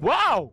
Wow!